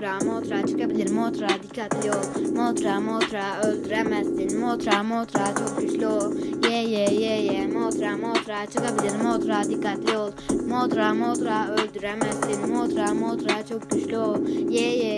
Motra motra çıkabilir. Motra dikkatli ol. Motra motra öldüremezsin. Motra motra çok güçlü ol. Ye ye ye ye. Motra motra çıkabilir. Motra dikkatli ol. Motra motra öldüremezsin. Motra motra çok güçlü ol. Ye ye ye